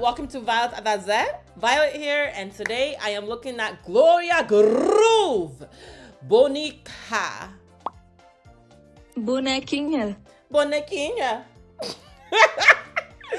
welcome to Violet Adaze. Violet here, and today I am looking at Gloria Groove Bonica. Bonequinha. Bonequinha.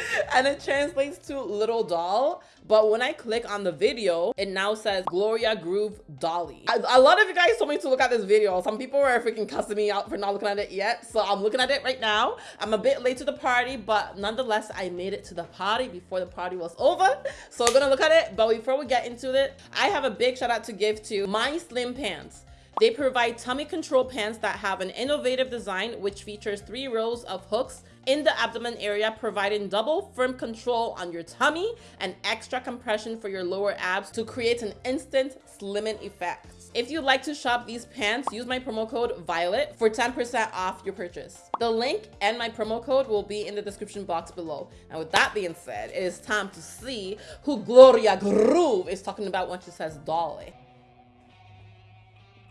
and it translates to little doll. But when I click on the video, it now says Gloria Groove Dolly. A, a lot of you guys told me to look at this video. Some people were freaking cussing me out for not looking at it yet. So I'm looking at it right now. I'm a bit late to the party, but nonetheless, I made it to the party before the party was over. So we're gonna look at it. But before we get into it, I have a big shout out to give to My Slim Pants. They provide tummy control pants that have an innovative design which features three rows of hooks in the abdomen area, providing double firm control on your tummy and extra compression for your lower abs to create an instant slimming effect. If you'd like to shop these pants, use my promo code VIOLET for 10% off your purchase. The link and my promo code will be in the description box below. And with that being said, it is time to see who Gloria Groove is talking about when she says dolly.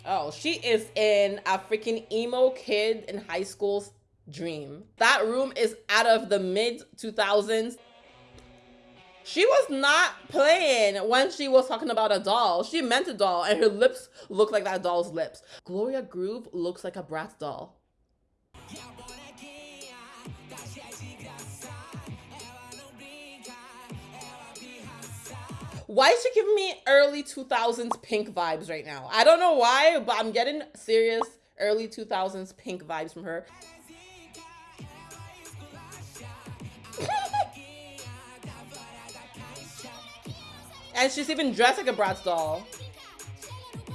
Oh, she is in a freaking emo kid in high school's dream. That room is out of the mid 2000s. She was not playing when she was talking about a doll. She meant a doll and her lips look like that doll's lips. Gloria Groove looks like a Bratz doll. Why is she giving me early 2000s pink vibes right now? I don't know why, but I'm getting serious early 2000s pink vibes from her. And she's even dressed like a Bratz doll.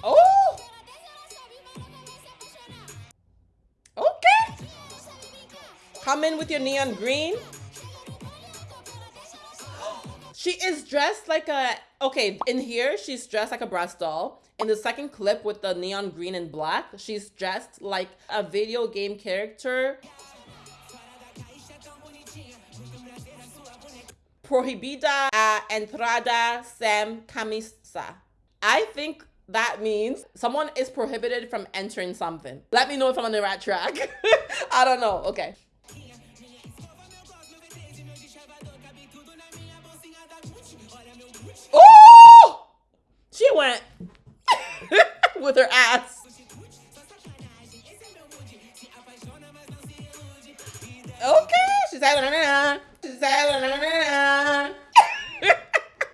Oh! Okay. Come in with your neon green. She is dressed like a okay, in here, she's dressed like a Bratz doll. In the second clip with the neon green and black, she's dressed like a video game character. Prohibida entrada sem camisa. I think that means someone is prohibited from entering something. Let me know if I'm on the right track. I don't know. Okay. Oh! She went with her ass. Okay, she's like, she's like,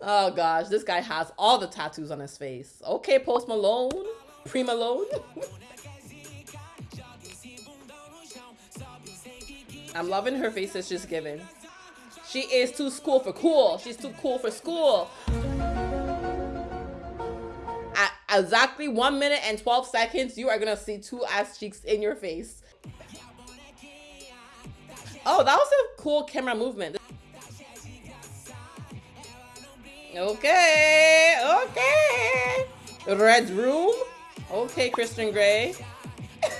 oh gosh, this guy has all the tattoos on his face. Okay, Post Malone, Pre Malone. I'm loving her face that she's giving. She is too cool for cool. She's too cool for school At exactly one minute and 12 seconds, you are gonna see two ass cheeks in your face. Oh, that was a cool camera movement. Okay, okay. Red room. Okay, Christian Grey.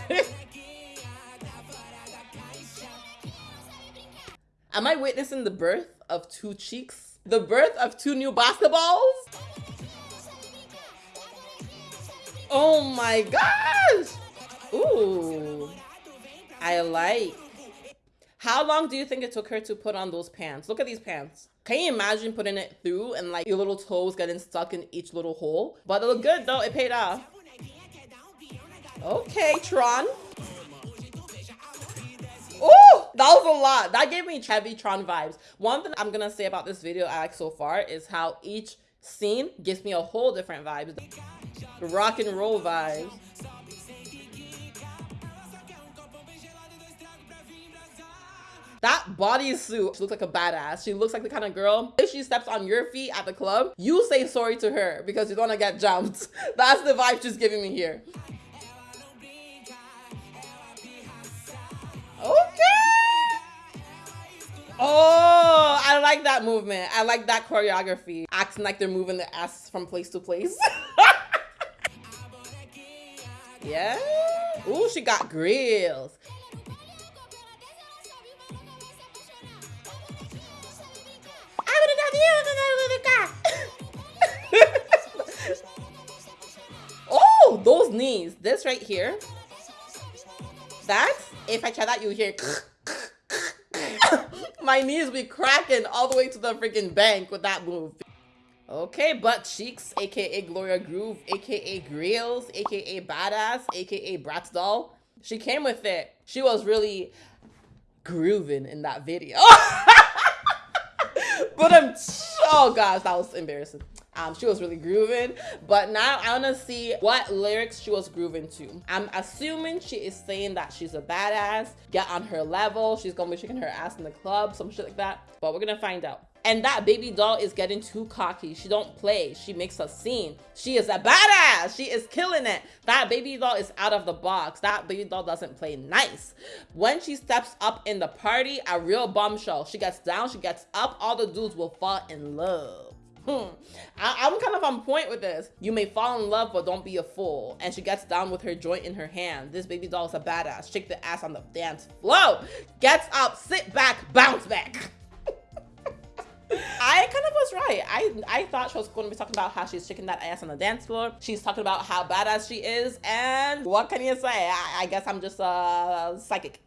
Am I witnessing the birth of two cheeks? The birth of two new basketballs? Oh my gosh! Ooh. I like. How long do you think it took her to put on those pants? Look at these pants. Can you imagine putting it through and like your little toes getting stuck in each little hole? But it looked good though, it paid off. Okay, Tron. Oh, that was a lot. That gave me heavy Tron vibes. One thing I'm gonna say about this video I like so far is how each scene gives me a whole different vibe rock and roll vibes. That bodysuit, she looks like a badass. She looks like the kind of girl, if she steps on your feet at the club, you say sorry to her because you don't want to get jumped. That's the vibe she's giving me here. Okay. Oh, I like that movement. I like that choreography. Acting like they're moving their ass from place to place. Yeah. Ooh, she got grills. This right here. That's if I try that, you hear. My knees be cracking all the way to the freaking bank with that move. Okay, butt cheeks, aka Gloria Groove, aka Grills, aka Badass, aka Bratz Doll. She came with it. She was really grooving in that video. but I'm, oh gosh, that was embarrassing. Um, she was really grooving, but now I want to see what lyrics she was grooving to. I'm assuming she is saying that she's a badass, get on her level, she's gonna be shaking her ass in the club, some shit like that, but we're gonna find out. And that baby doll is getting too cocky. She don't play. She makes a scene. She is a badass. She is killing it. That baby doll is out of the box. That baby doll doesn't play nice. When she steps up in the party, a real bombshell. She gets down, she gets up, all the dudes will fall in love. Hmm. I, am kind of on point with this. You may fall in love, but don't be a fool. And she gets down with her joint in her hand. This baby doll is a badass. Shake the ass on the dance floor. Gets up, sit back, bounce back. I kind of was right. I I thought she was going to be talking about how she's shaking that ass on the dance floor. She's talking about how badass she is. And what can you say? I, I guess I'm just a uh, psychic.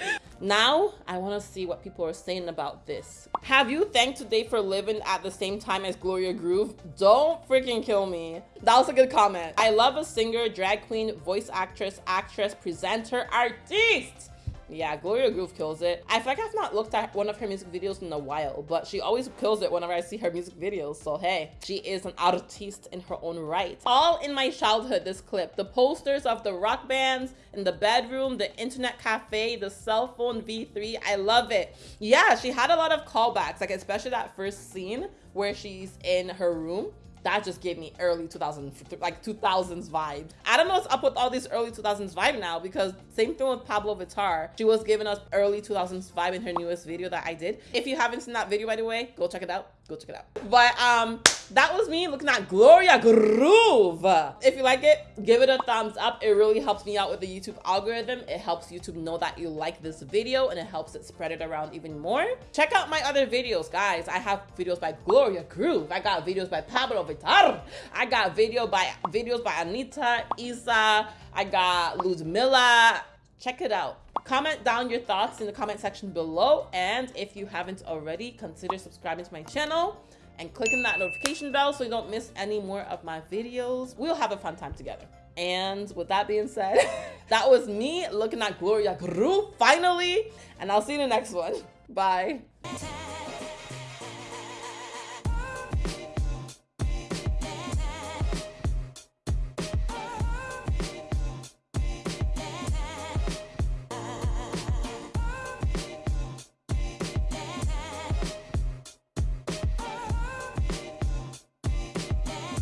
now, I want to see what people are saying about this. Have you thanked today for living at the same time as Gloria Groove? Don't freaking kill me. That was a good comment. I love a singer, drag queen, voice actress, actress, presenter, artiste yeah, Gloria Groove kills it. I feel like I've not looked at one of her music videos in a while, but she always kills it whenever I see her music videos. So hey, she is an artiste in her own right. All in my childhood, this clip. The posters of the rock bands in the bedroom, the internet cafe, the cell phone V3. I love it. Yeah, she had a lot of callbacks, like especially that first scene where she's in her room that just gave me early 2000s like 2000s vibes i don't know what's up with all these early 2000s vibe now because same thing with Pabllo Vittar. she was giving us early 2000s vibe in her newest video that i did. If you haven't seen that video by the way go check it out go check it out but um that was me looking at Gloria Groove. If you like it, give it a thumbs up. It really helps me out with the YouTube algorithm. It helps YouTube know that you like this video and it helps it spread it around even more. Check out my other videos, guys. I have videos by Gloria Groove. I got videos by Pabllo Vittar. I got video by videos by Anitta, IZA. I got Luz Ludmilla. Check it out. Comment down your thoughts in the comment section below. And if you haven't already, consider subscribing to my channel and clicking that notification bell so you don't miss any more of my videos. We'll have a fun time together. And with that being said, that was me looking at Gloria Groove finally. And I'll see you in the next one. Bye.